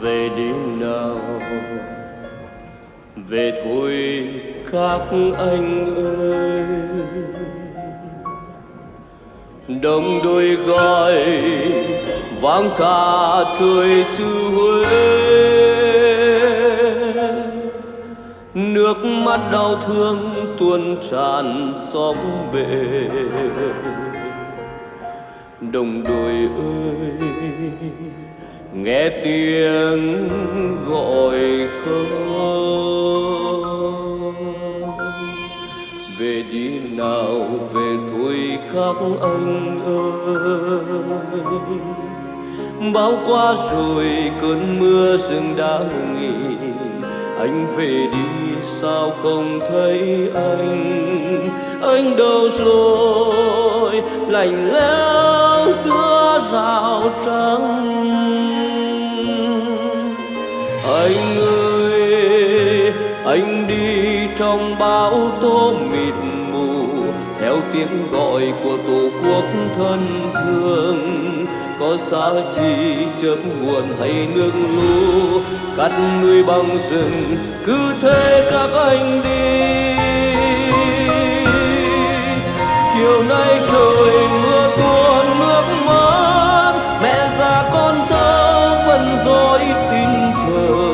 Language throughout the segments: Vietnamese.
về đi nào. Về thôi các anh ơi. Đồng đôi gọi vang cả trời xứ huế. Nước mắt đau thương tuôn tràn sóng bể. Đồng đội ơi nghe tiếng gọi không? Về đi nào, về thôi các anh ơi. Bao qua rồi cơn mưa rừng đã nghỉ. Anh về đi, sao không thấy anh? Anh đâu rồi? Lạnh lẽo giữa rào trắng. Trong bão tố mịt mù, theo tiếng gọi của tổ quốc thân thương. Có xa chi chớp nguồn hay nước lũ, cắt nuôi bằng rừng, cứ thế các anh đi. Chiều nay trời mưa tuôn, nước mắt mẹ già con thơ vẫn dối tin chờ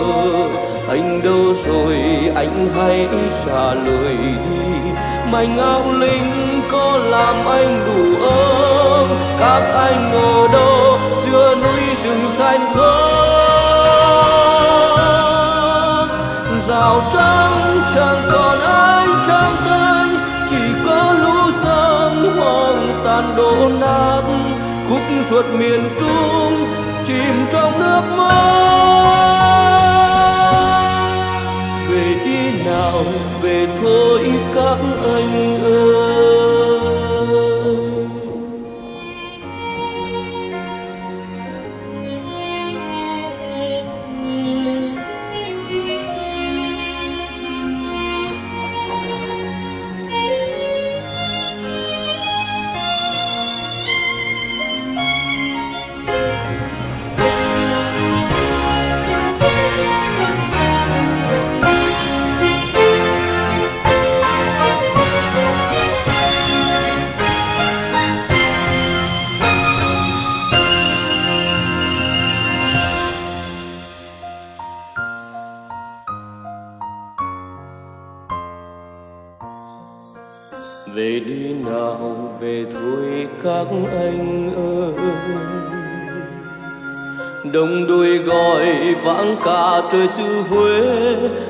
anh đâu rồi anh hãy trả lời đi. Mảnh áo linh có làm anh đủ ấm các anh ở đâu giữa núi rừng xanh không rào trắng chẳng còn ai trong tay, chỉ có lũ sớm hoang tàn đổ nát. Khúc ruột miền trung chìm trong nước mắt. Đi về thôi các anh. Về đi nào, về thôi các anh ơi. Đồng đôi gọi vãng cả trời xứ huế,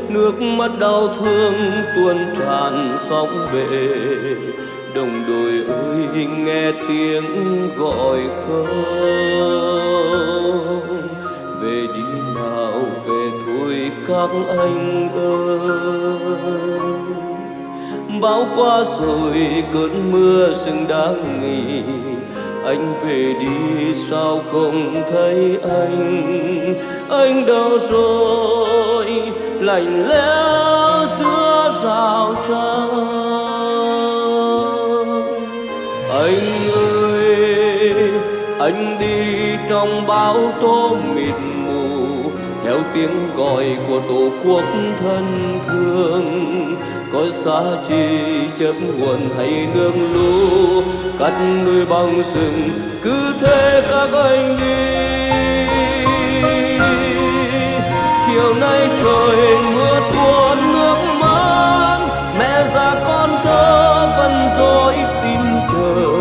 nước mắt đau thương tuôn tràn sóng bể. Đồng đội ơi, nghe tiếng gọi không? Về đi nào, về thôi các anh ơi bão qua rồi cơn mưa rừng đã nghỉ. Anh về đi sao không thấy anh? Anh đâu rồi? Lạnh lẽo giữa rào trăng. Anh ơi, anh đi trong bão tố mịt mù theo tiếng gọi của tổ quốc thân thương, có xa chi chớp nguồn hay nước lũ cắt núi băng rừng, cứ thế các anh đi. Chiều nay trời mưa tuôn nước mắt mẹ già con thơ vẫn dối tin chờ.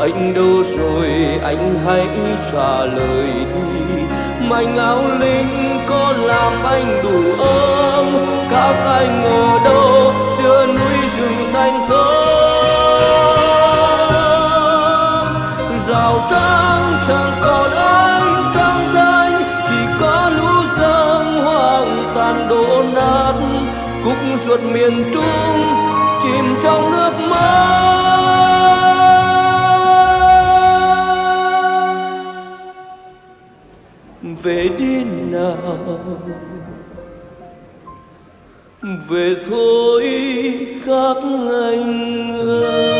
Anh đâu rồi, anh hãy trả lời đi mảnh áo linh có làm anh đủ ấm các anh ở đâu? Giữa núi rừng xanh thơm. Rào trắng chẳng còn anh trong danh chỉ có lũ dâm hoang tàn đổ nát. Cúc ruột miền trung chìm trong nước. Về đi nào. Về thôi các anh ơi.